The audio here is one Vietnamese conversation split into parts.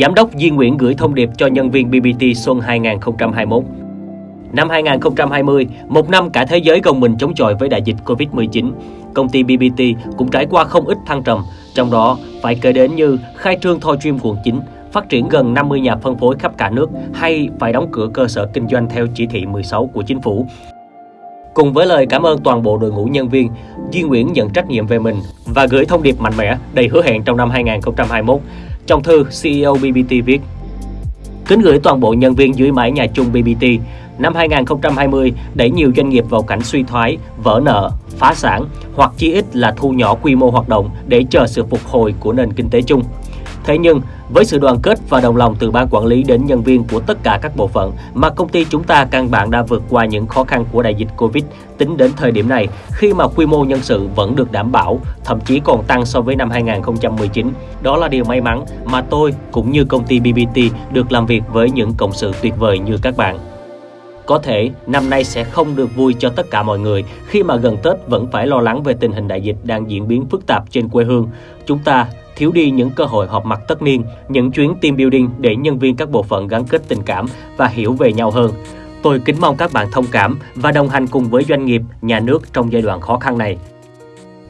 Giám đốc Di Nguyễn gửi thông điệp cho nhân viên BBT xuân 2021. Năm 2020, một năm cả thế giới gồng mình chống chọi với đại dịch Covid-19, công ty BBT cũng trải qua không ít thăng trầm, trong đó phải kể đến như khai trương Thoi Dream quận 9, phát triển gần 50 nhà phân phối khắp cả nước hay phải đóng cửa cơ sở kinh doanh theo chỉ thị 16 của chính phủ. Cùng với lời cảm ơn toàn bộ đội ngũ nhân viên, Duy Nguyễn nhận trách nhiệm về mình và gửi thông điệp mạnh mẽ đầy hứa hẹn trong năm 2021. Trong thư, CEO BBT viết Kính gửi toàn bộ nhân viên dưới mái nhà chung BBT, năm 2020 đẩy nhiều doanh nghiệp vào cảnh suy thoái, vỡ nợ, phá sản hoặc chí ít là thu nhỏ quy mô hoạt động để chờ sự phục hồi của nền kinh tế chung. Thế nhưng, với sự đoàn kết và đồng lòng từ ban quản lý đến nhân viên của tất cả các bộ phận mà công ty chúng ta căn bản đã vượt qua những khó khăn của đại dịch Covid tính đến thời điểm này khi mà quy mô nhân sự vẫn được đảm bảo, thậm chí còn tăng so với năm 2019. Đó là điều may mắn mà tôi cũng như công ty BBT được làm việc với những cộng sự tuyệt vời như các bạn. Có thể năm nay sẽ không được vui cho tất cả mọi người khi mà gần Tết vẫn phải lo lắng về tình hình đại dịch đang diễn biến phức tạp trên quê hương. Chúng ta thiếu đi những cơ hội họp mặt tất niên, những chuyến team building để nhân viên các bộ phận gắn kết tình cảm và hiểu về nhau hơn. Tôi kính mong các bạn thông cảm và đồng hành cùng với doanh nghiệp, nhà nước trong giai đoạn khó khăn này.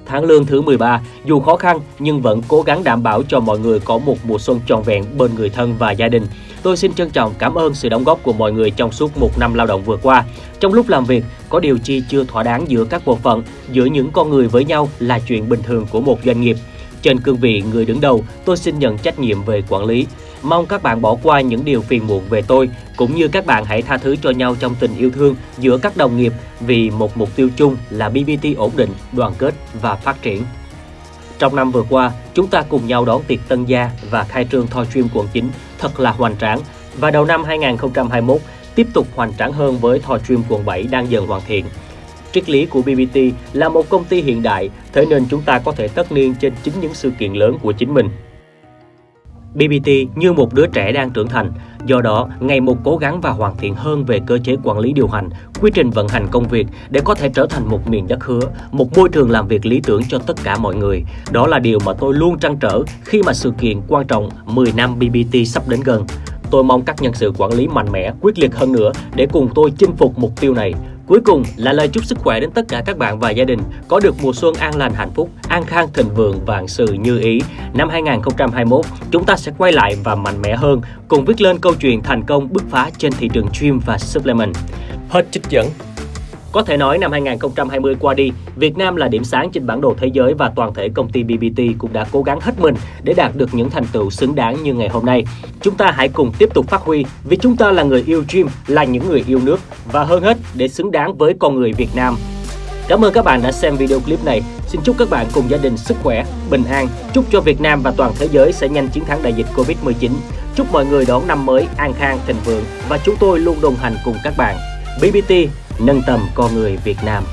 Tháng lương thứ 13, dù khó khăn nhưng vẫn cố gắng đảm bảo cho mọi người có một mùa xuân trọn vẹn bên người thân và gia đình. Tôi xin trân trọng cảm ơn sự đóng góp của mọi người trong suốt một năm lao động vừa qua. Trong lúc làm việc, có điều chi chưa thỏa đáng giữa các bộ phận, giữa những con người với nhau là chuyện bình thường của một doanh nghiệp. Trên cương vị người đứng đầu, tôi xin nhận trách nhiệm về quản lý. Mong các bạn bỏ qua những điều phiền muộn về tôi, cũng như các bạn hãy tha thứ cho nhau trong tình yêu thương giữa các đồng nghiệp vì một mục tiêu chung là BBT ổn định, đoàn kết và phát triển. Trong năm vừa qua, chúng ta cùng nhau đón tiệc Tân Gia và khai trương Thoi Stream quận 9 thật là hoành tráng. Và đầu năm 2021, tiếp tục hoành tráng hơn với Thoi Stream quận 7 đang dần hoàn thiện. Triết lý của BBT là một công ty hiện đại, thế nên chúng ta có thể tất niên trên chính những sự kiện lớn của chính mình. BBT như một đứa trẻ đang trưởng thành, do đó ngày một cố gắng và hoàn thiện hơn về cơ chế quản lý điều hành, quy trình vận hành công việc để có thể trở thành một miền đất hứa, một môi trường làm việc lý tưởng cho tất cả mọi người. Đó là điều mà tôi luôn trăn trở khi mà sự kiện quan trọng 10 năm BBT sắp đến gần. Tôi mong các nhân sự quản lý mạnh mẽ, quyết liệt hơn nữa để cùng tôi chinh phục mục tiêu này. Cuối cùng là lời chúc sức khỏe đến tất cả các bạn và gia đình có được mùa xuân an lành hạnh phúc, an khang thịnh vượng vạn sự như ý. Năm 2021, chúng ta sẽ quay lại và mạnh mẽ hơn, cùng viết lên câu chuyện thành công bứt phá trên thị trường gym và supplement. Hết trích dẫn. Có thể nói năm 2020 qua đi, Việt Nam là điểm sáng trên bản đồ thế giới và toàn thể công ty BBT cũng đã cố gắng hết mình để đạt được những thành tựu xứng đáng như ngày hôm nay. Chúng ta hãy cùng tiếp tục phát huy vì chúng ta là người yêu gym, là những người yêu nước và hơn hết để xứng đáng với con người Việt Nam. Cảm ơn các bạn đã xem video clip này. Xin chúc các bạn cùng gia đình sức khỏe, bình an. Chúc cho Việt Nam và toàn thế giới sẽ nhanh chiến thắng đại dịch Covid-19. Chúc mọi người đón năm mới an khang, thịnh vượng và chúng tôi luôn đồng hành cùng các bạn. BBT nâng tầm con người Việt Nam.